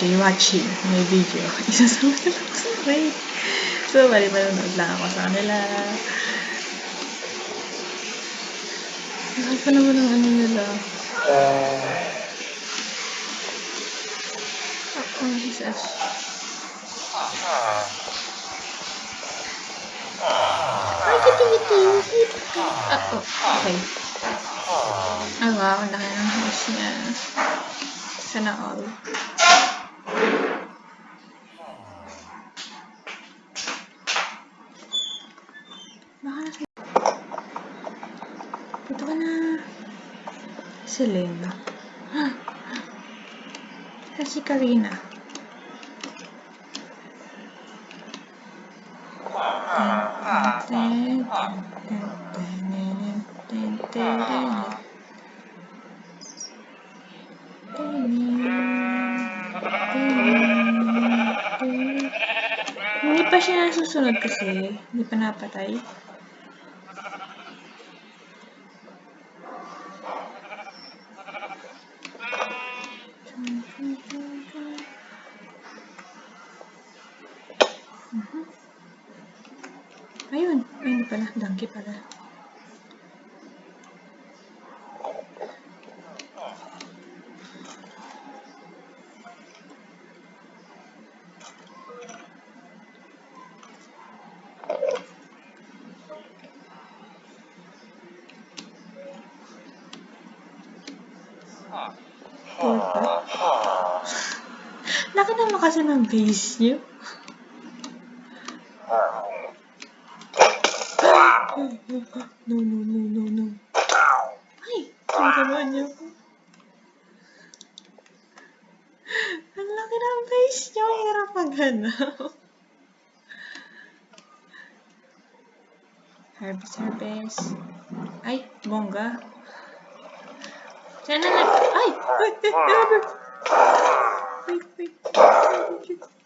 enjoy watching my video, isasama nila ako sa raid. So, bali manonood lang ako sa kanila. Mahal pa naman ang ano nila. Oh, oh, Jesus. Ay. Ah, oh, okay. Ay, wow, ang laki ng house niya. Sana all. Baka nasa... Ito ka na. Selena. Sa si Karina. Ten, ten, ten, ten, ten, ten, ten, Hindi pa siya nasusunod kasi. Hindi pa napatay. Pala. Portal. Laki naman kasi ng base niyo. No, no, no, no, no. Ay, ako. Ang laki ng base niyo. Hirap maghanap. Harvest, harvest. Ay, bongga. Sana na... Ay! Tapos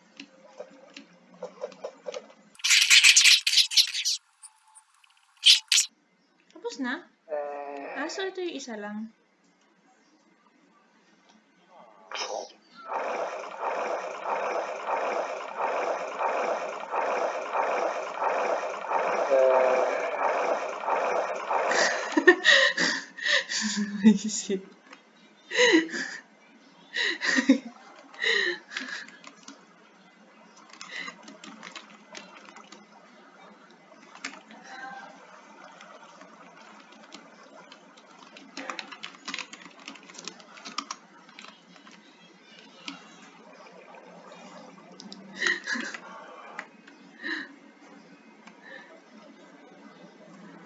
yung isa lang. Isip.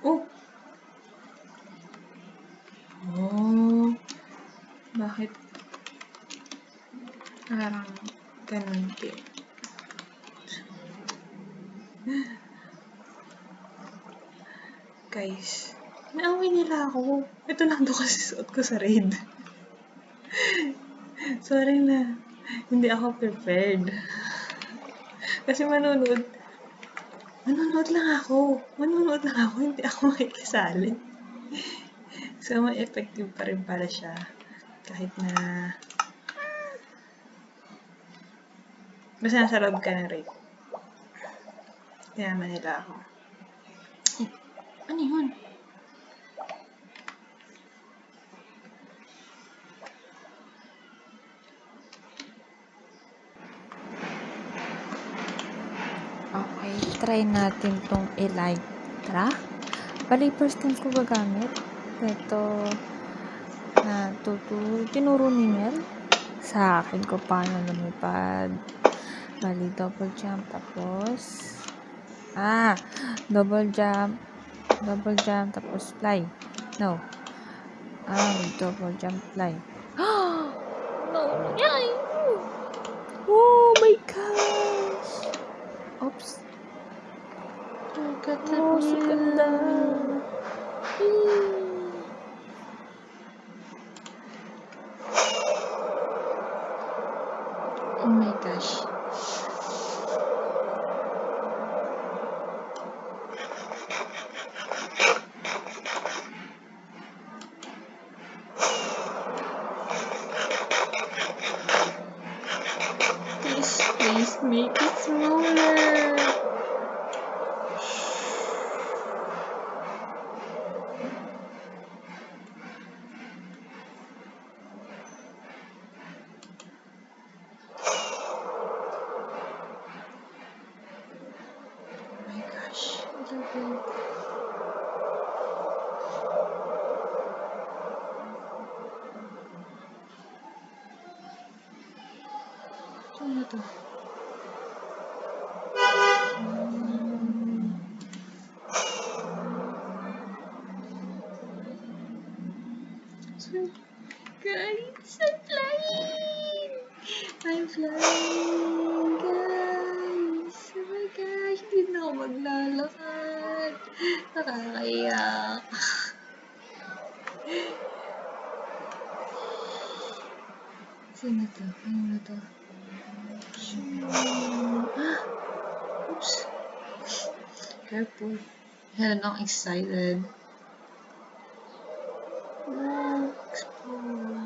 Oh! Oh, bakit parang ganun din? Guys, naaway nila ako. Ito lang to kasi suot ko sa raid. Sorry na, hindi ako prepared. Kasi manonood, manonood lang ako. Manonood lang ako, hindi ako makikisali. So, may effective pa rin pala siya. Kahit na... Basta nasa loob ka ng raid. Kaya naman nila ako. Eh, ano yun? Okay, try natin tong Elytra. Bali, first time ko gagamit. Ito, na tutu, tinuro ni Mel sa akin ko paano lumipad. Bali, double jump. Tapos, ah, double jump. Double jump. Tapos, fly. No. Ah, double jump, fly. no, yay! Oh my gosh! Oops. Ang ganda Oh, si ganda. Oh Make it smaller. Oh my gosh, So, guys, I'm flying! I'm flying, guys! Oh my gosh, hindi na ako maglalakad. Nakakaiyak. Sino to? Ano na to? Oops. Careful. Yan, I'm excited. Wow, explore.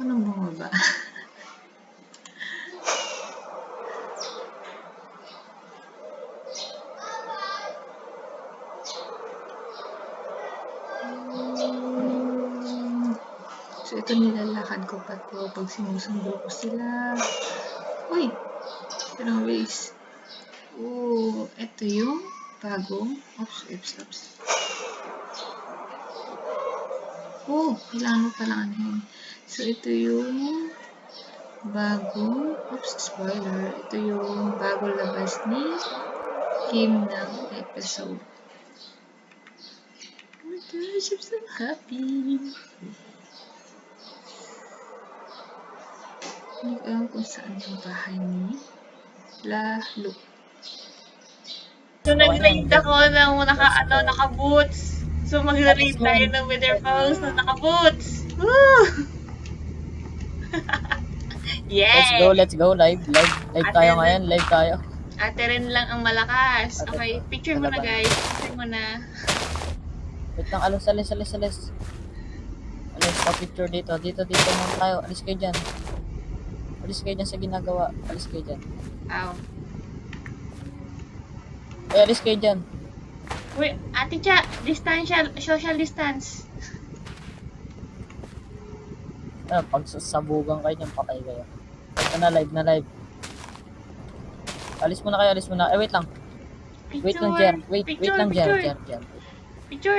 Nakaya ko nang bumaba. So, ito nilalakad ko pa to pag sinusundo ko sila. Uy! Pero ways. Oh, ito yung bagong. Oops, oops, oops. Oh, kailangan mo pala anuhin. So, ito yung bagong, oops, spoiler. Ito yung bagong labas ni Kim ng episode. Oh my gosh, I'm so happy. Hindi ko alam kung saan yung bahay ni Lalo. So, nag-raid ako ng naka, ano, naka-boots. So, mag-raid tayo ng Wither Falls na naka-boots. Woo! Let's go, let's go. Live, live. Live Ate tayo Ren. ngayon, live tayo. Ate rin lang ang malakas. Ate Okay, picture mo na Talaga. guys. Picture mo na. Wait lang, alis, alis, alis, alis. Alis, pa picture dito. Dito, dito muna tayo. Alis kayo dyan. Alis kayo dyan sa ginagawa. Alis kayo dyan. Ow. Eh, alis kayo dyan. Wait, ate Cha, distancial, social distance. Ano, pag sasabugan kayo dyan, patay kayo. Ito na, live na live. Alis muna kayo, alis muna. Eh, wait lang. Wait lang, Jer. Wait, wait Picture, lang, Jer. picture. Jer, Jer. Picture.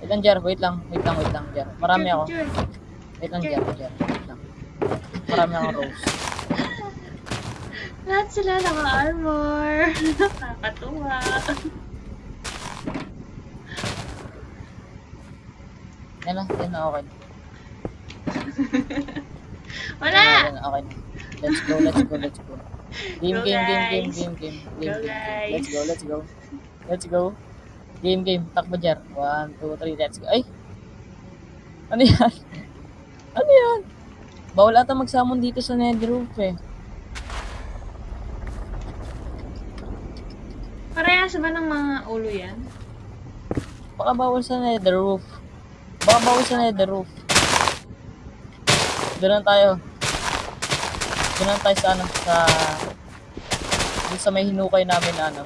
Wait lang, Jer. Wait lang, wait lang, wait lang, Jer. Marami ako. Picture. Wait lang, Jer, Jer. Wait lang. Marami akong rose. Lahat sila naka-armor. Nakakatuwa. Yan na, yan na, okay. Wala! Okay. Let's go, let's go, let's go. Game, Go, game, game, game, guys. game, game, Go, game, game, game. Let's go, let's go. Let's go. Game, game. Takbo jar. One, two, three, let's go. Ay! Ano yan? Ano yan? Bawal ata magsamon dito sa nether roof eh. Parehas ba ng mga ulo yan? Baka bawal sa nether roof. Baka bawal sa nether roof. Doon tayo. Doon tayo sa ano, sa... Doon sa may hinukay namin na ano.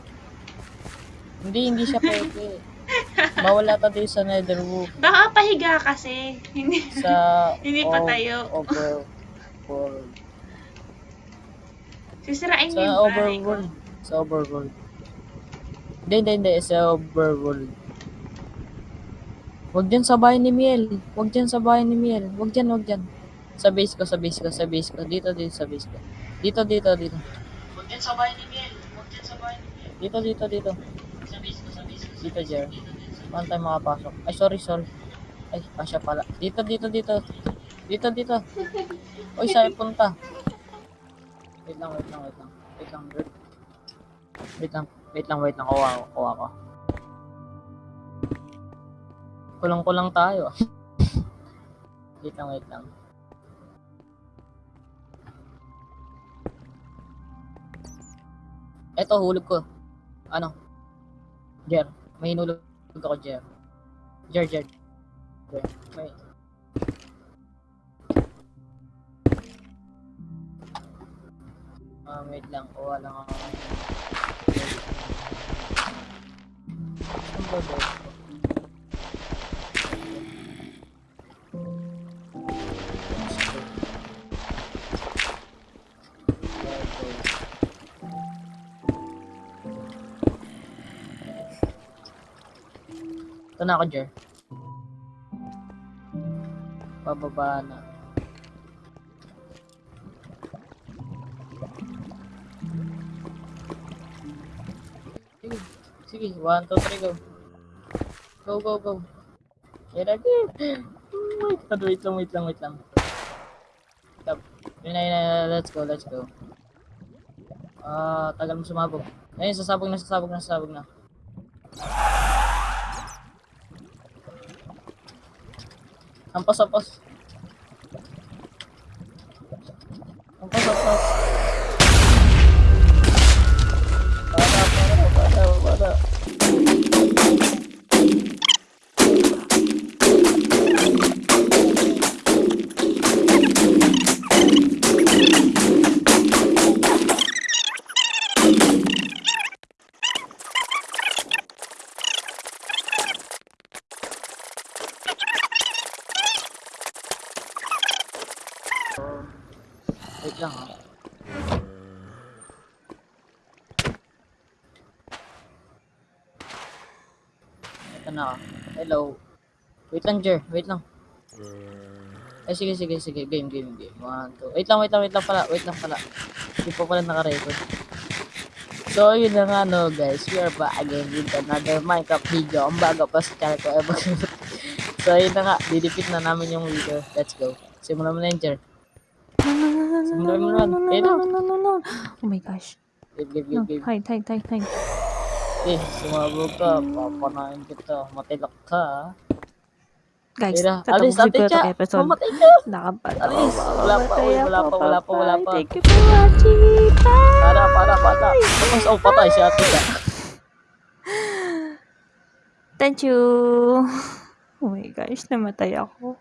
Hindi, hindi siya pwede. Bawal ata dito sa nether roof. Baka pahiga kasi. Hindi. Sa... Hindi pa tayo. Over... World. Sisirain Sa niyo yung bahay ko. overworld. Sa overworld. Hindi, hindi, hindi. Sa overworld. Huwag dyan sa bahay ni Miel. Huwag dyan sa bahay ni Miel. Huwag dyan, huwag dyan. Sa base ko, sa base ko, sa base ko. Dito, dito, sa base ko. Dito, dito, dito. Huwag dyan sa bahay ni Miel. Huwag dyan sa bahay ni Miel. Dito, dito, dito. Sa base ko, sa base ko. Dito, Jer. Paano tayo makapasok? Ay, sorry, sorry. Ay, asya pala. Dito, dito, dito. Dito, dito. Uy, saan punta? Wait lang, wait lang, wait lang. Wait lang, wait. Wait lang, wait lang, wait lang. Kuha ko, kuha ko. Kulang-kulang tayo. wait lang, wait lang. Eto, hulog ko. Ano? Jer. May hinulog ako, Jer. Jer, Jer. Jer. May... Ah, wait lang. Kuha lang ako. Ito na ako, Jer. Pababa na. Sige, sige. One, two, three, go. Go, go, go. Get up here. Wait, wait lang, wait lang, wait lang. Stop. Yun na, yun na, let's go, let's go. Ah, tagal mo sumabog. Ayun, sasabog na, sasabog na, sasabog na. Ampos, ampos. na ako. Hello. Wait lang, Jer. Wait lang. Mm. Ay, sige, sige, sige. Game, game, game. One, two. Wait lang, wait lang, wait lang pala. Wait lang pala. Hindi pa pala nakarecord. So, yun na nga, no, guys. We are back again with another Minecraft video. Ang bago pa sa channel ko. Ever. so, yun na nga. Didipit na namin yung video. Let's go. Simulan mo na yun, Jer. Simulan mo na. Wait lang. Oh my gosh. Wait, wait, wait, wait. No, hide, hide, hide, hide. Eh, sumabog ka. Papanain kita. Matilak ka. Guys, Tira, tatapos alis, ko itong episode. Mamatay ka. Nakapal. Alis. Wala pa, uy, wala pa, wala pa, wala pa. Thank you for watching. Bye! Para, para, para. Tapos, oh, patay si ate ka. Thank you. Oh my gosh, namatay ako.